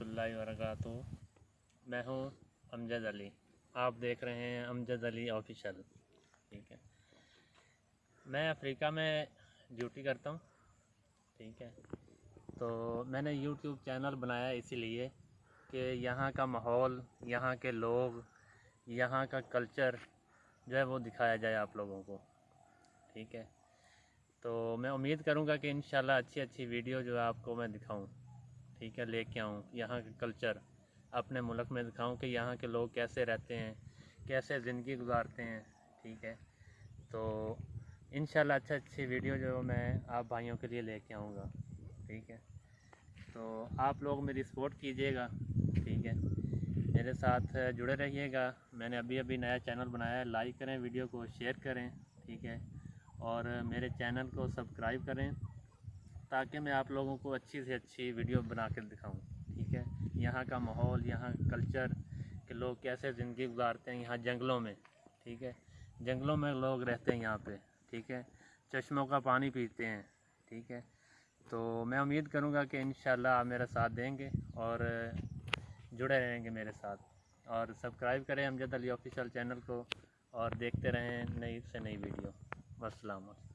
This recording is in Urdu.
ورحمۃ اللہ وبرکاتہ۔ میں ہوں امجد علی۔ آپ دیکھ رہے ہیں امجد علی آفیشل ٹھیک ہے۔ میں افریقہ میں ڈیوٹی کرتا ہوں۔ ٹھیک ہے۔ تو میں نے یوٹیوب چینل بنایا اسی لیے کہ یہاں کا ماحول، یہاں کے لوگ، یہاں کا کلچر جو ہے وہ دکھایا جائے آپ لوگوں کو۔ ٹھیک ہے۔ تو میں امید کروں گا کہ انشاءاللہ اچھی اچھی ویڈیو جو ہے آپ کو میں دکھاؤں۔ ٹھیک ہے، لے کے آؤں۔ یہاں کا کلچر اپنے ملک میں دکھاؤں کہ یہاں کے لوگ کیسے رہتے ہیں، کیسے زندگی گزارتے ہیں۔ ٹھیک ہے، تو انشاءاللہ اچھا اچھی ویڈیو جو میں آپ بھائیوں کے لیے لے کے آؤں گا۔ ٹھیک ہے، تو آپ لوگ میری سپورٹ کیجیے گا۔ ٹھیک ہے، میرے ساتھ جڑے رہیے گا۔ میں نے ابھی ابھی نیا چینل بنایا ہے لائک کریں، ویڈیو کو شیئر کریں۔ ٹھیک ہے، اور میرے چینل کو سبسکرائب کریں۔ تاکہ میں آپ لوگوں کو اچھی سے اچھی ویڈیو بنا کے دکھاؤں، ٹھیک ہے؟ یہاں کا ماحول، یہاں کلچر کہ لوگ کیسے زندگی گزارتے ہیں یہاں جنگلوں میں، ٹھیک ہے؟ جنگلوں میں لوگ رہتے ہیں یہاں پہ، ٹھیک ہے؟ چشموں کا پانی پیتے ہیں، ٹھیک ہے؟ تو میں امید کروں گا کہ انشاءاللہ آپ میرا ساتھ دیں گے اور جڑے رہیں گے میرے ساتھ۔ اور سبسکرائب کریں امجد علی آفیشیل چینل کو اور دیکھتے رہیں نئی سے نئی ویڈیو۔ والسلام علیکم۔